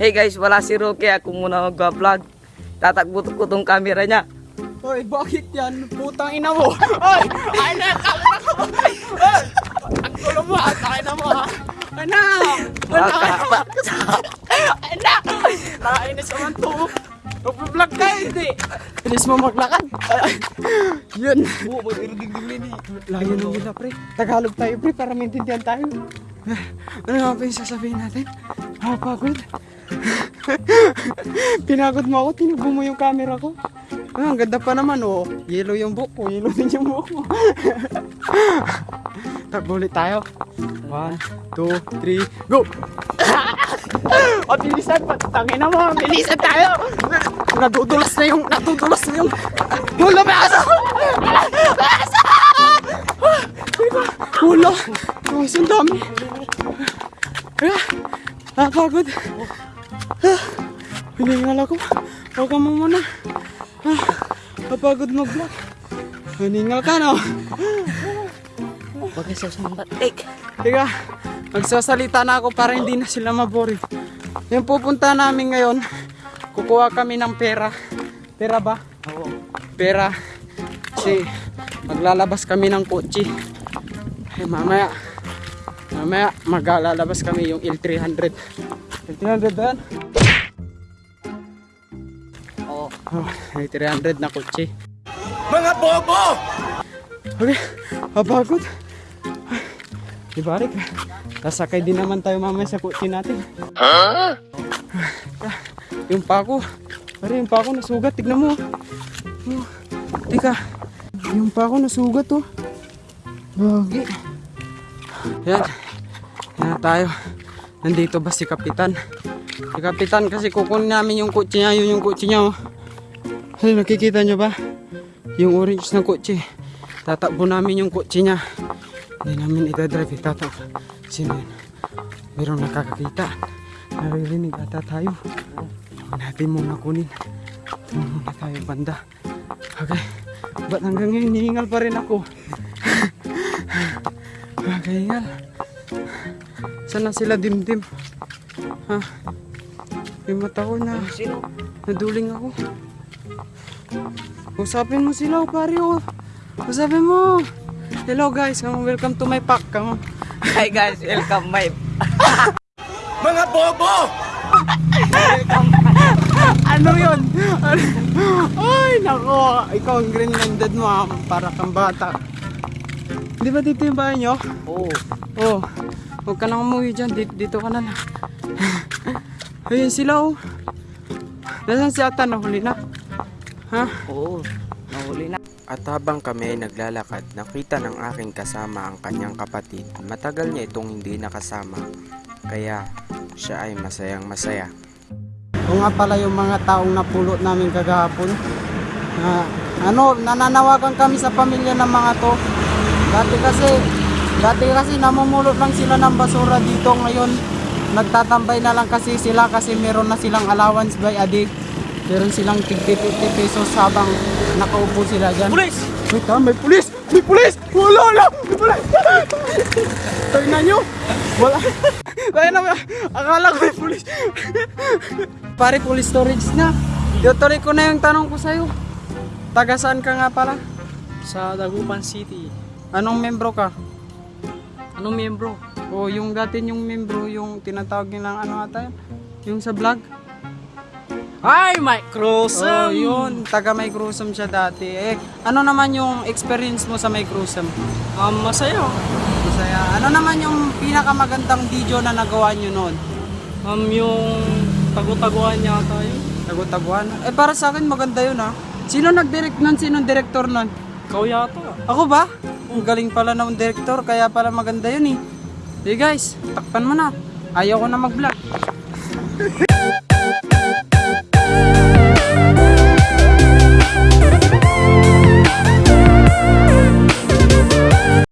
Sorry guys, wala si Rocky. Ako muna mag-vlog. Tatakbo ko tong camera niya. Hoy, bakit yan? Putang ina mo. Hoy, ay na, kamera ko. Hoy, ang gulo mo, at ay na mo ha. Anak! Anak! Anak! Nakainis naman to. Mag-vlog ka, hindi. Inis mo maglakad. Yun. Oo, mag-iriding-ding ni. Layo na nila, pre. Tagalog tayo, pre, para maintindihan tayo. Ano nga ba yung sasabihin natin? Ah, pagod. Pinagod mo ako, tinugbo mo yung camera ko. Ah, ang ganda pa naman, oh. Yellow yung buhok ko, yellow din yung buhok mo. Takbo ulit tayo. One, two, three, go! o, bilisan pa. Tangin na mo, bilisan tayo. Nadudulas na yung, nadudulas na yung, Hula, baso! Baso! Hula! Oh, ang dami. Ah, napagod. Ah, hiningal ako. Huwag ka mo muna. Ah, napagod mag-vlog. Hiningal ka, no? Huwag ka sa sambatik. Teka, magsasalita na ako para hindi na sila maboring. Yung pupunta namin ngayon, kukuha kami ng pera. Pera ba? Oo. Pera. Kasi maglalabas kami ng kotse. Eh, mamaya, mamaya maglalabas kami yung L300. L300 ba yan? Oo. Oh, L300 na kotse. Mga bobo! Okay, mapagod. Di balik. Sasakay din naman tayo mamaya sa kotse natin. Ha? Yung pako. Pare, yung pako nasugat. Tignan mo. Oh, tika. Yung pako nasugat oh. Bagi. Yan. Yan na tayo. Nandito ba si Kapitan? Si Kapitan kasi kukunin namin yung kotse niya. Yun yung kotse niya oh. Ay, nakikita nyo ba? Yung orange na kotse. Tatakbo namin yung kotse niya. Hindi namin itadrive. Itatakbo. Sino yun? Mayroong nakakakita. Naririnig ata tayo. Huwag natin muna kunin. Muna tayo banda. Okay. Ba't hanggang ngayon hihingal pa rin ako? Kakahingal. Saan na sila dimdim? Ha? Yung mata ko na Sino? naduling ako. Usapin mo sila, pare, oh. Usapin mo. Hello guys, welcome to my pack. Come on. Hi guys, welcome my... Mga bobo! Ano yun? Ay, nako. Ikaw ang Greenlanded mo, ah, para kang bata. Di ba dito yung bahay nyo? Oo. Oh, huwag ka nang umuwi dyan. Dito, dito ka na lang. Ayun sila, oh. Nasaan si Ata? Nahuli na. Ha? Oo. Nahuli na. At habang kami ay naglalakad, nakita ng aking kasama ang kanyang kapatid. Matagal niya itong hindi nakasama, kaya siya ay masayang masaya. O nga pala yung mga taong napulot namin kagahapon. Na, ano, nananawagan kami sa pamilya ng mga to. Dati kasi, dati kasi namumulot lang sila ng basura dito ngayon. Nagtatambay na lang kasi sila kasi meron na silang allowance by a day. Meron silang tig 50 pesos habang nakaupo sila dyan. Pulis! Wait ha, may pulis! May pulis! Wala na! May pulis! Na nyo! Wala! Tayo na? Akala ko may pulis! Pare, police storage na. Tutuloy ko na yung tanong ko sa'yo. Taga saan ka nga pala? Sa Dagupan City. Anong membro ka? Anong miyembro? O yung dati yung membro, yung tinatawag nilang ano ata yun? Yung sa vlog? Ay, Mike Cruz! Oh, yun. Taga May Cruzum siya dati. Eh, ano naman yung experience mo sa May Cruzum? Um, masaya. Masaya. Ano naman yung pinakamagandang video na nagawa nyo noon? Um, yung tagu-taguan niya tayo. Tagu-taguan? Eh, para sa akin maganda yun ha. Sino nag-direct nun? Sino director nun? Ikaw yata. Ako ba? Ang galing pala ng director, kaya pala maganda yun eh. Hey guys, takpan mo na. Ayaw ko na mag-vlog.